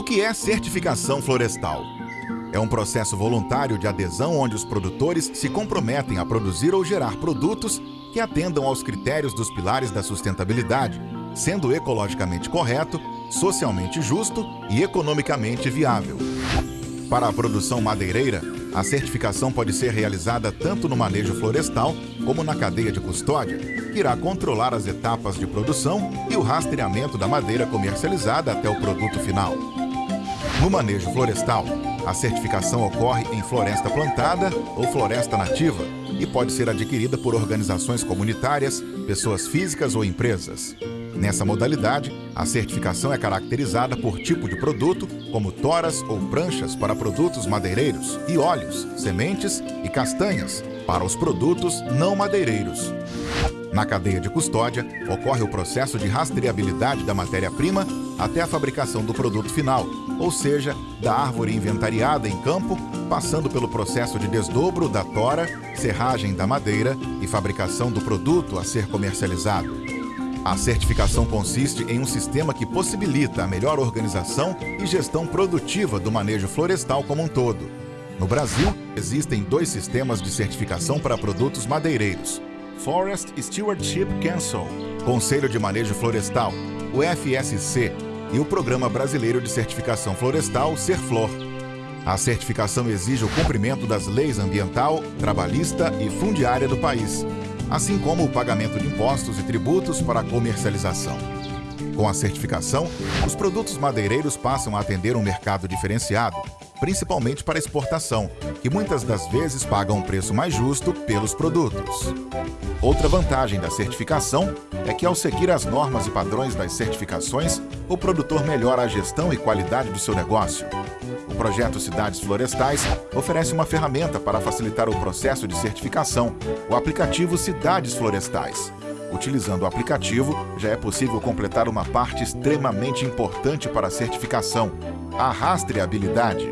O que é certificação florestal? É um processo voluntário de adesão onde os produtores se comprometem a produzir ou gerar produtos que atendam aos critérios dos pilares da sustentabilidade, sendo ecologicamente correto, socialmente justo e economicamente viável. Para a produção madeireira, a certificação pode ser realizada tanto no manejo florestal como na cadeia de custódia, que irá controlar as etapas de produção e o rastreamento da madeira comercializada até o produto final. No manejo florestal, a certificação ocorre em floresta plantada ou floresta nativa e pode ser adquirida por organizações comunitárias, pessoas físicas ou empresas. Nessa modalidade, a certificação é caracterizada por tipo de produto, como toras ou pranchas para produtos madeireiros e óleos, sementes e castanhas para os produtos não madeireiros. Na cadeia de custódia, ocorre o processo de rastreabilidade da matéria-prima até a fabricação do produto final, ou seja, da árvore inventariada em campo, passando pelo processo de desdobro da tora, serragem da madeira e fabricação do produto a ser comercializado. A certificação consiste em um sistema que possibilita a melhor organização e gestão produtiva do manejo florestal como um todo. No Brasil, existem dois sistemas de certificação para produtos madeireiros. Forest Stewardship Council, Conselho de Manejo Florestal, o FSC, e o Programa Brasileiro de Certificação Florestal, Serflor. A certificação exige o cumprimento das leis ambiental, trabalhista e fundiária do país, assim como o pagamento de impostos e tributos para a comercialização. Com a certificação, os produtos madeireiros passam a atender um mercado diferenciado, principalmente para exportação, que muitas das vezes pagam um preço mais justo pelos produtos. Outra vantagem da certificação é que, ao seguir as normas e padrões das certificações, o produtor melhora a gestão e qualidade do seu negócio. O projeto Cidades Florestais oferece uma ferramenta para facilitar o processo de certificação, o aplicativo Cidades Florestais. Utilizando o aplicativo, já é possível completar uma parte extremamente importante para a certificação, a rastreabilidade.